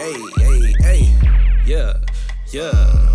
Hey, hey, hey. Yeah, yeah.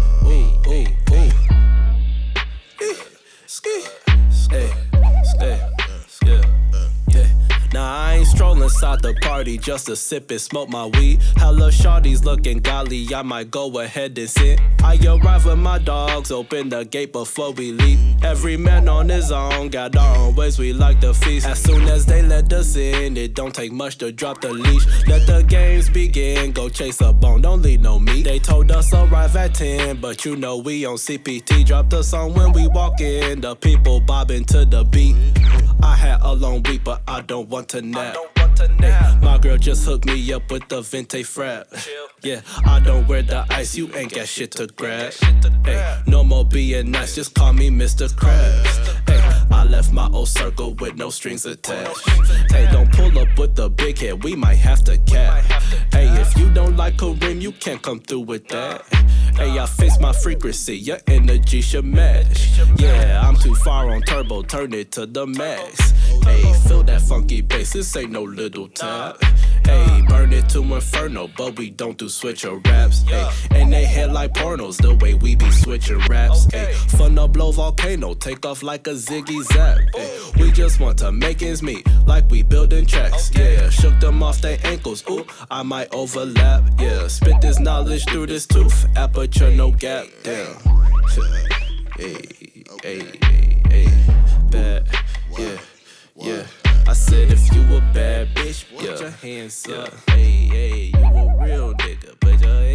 Inside the party just to sip and smoke my weed. Hella shawty's looking golly, I might go ahead and sit. I arrive with my dogs, open the gate before we leave. Every man on his own, got our own ways we like to feast. As soon as they let us in, it don't take much to drop the leash. Let the games begin, go chase a bone, don't leave no meat. They told us arrive at 10, but you know we on CPT. Drop the song when we walk in, the people bobbing to the beat. I had a long week, but I don't want to nap. Ay, my girl just hooked me up with the Venti frap. Yeah, I don't wear the ice, you ain't got shit to grab. Ay, no more being nice, just call me Mr. Krabs. Ay, I left my old circle with no strings attached. Hey, don't pull up with the big head, we might have to cap. Hey, if you don't like Kareem, you can't come through with that. Hey, I fix my frequency, your energy should match. Yeah, I'm too far on turbo, turn it to the max. Hey, feel that funky bass, this ain't no little tap. Hey, burn it to inferno, but we don't do switcher raps. Hey, and they hit like pornos, the way we be switching raps. Hey, fun to blow volcano, take off like a ziggy zap. Hey, we just want to make ends meet, like we building tracks. Yeah, shook them off their ankles. Ooh, I might overlap. Yeah, spit this knowledge through this tooth, aperture no gap. Damn. Hey, hey, hey, hey, bad. Yeah, yeah. I said if you a bad bitch, put your hands up. Hey, hey, you a real nigga, put your.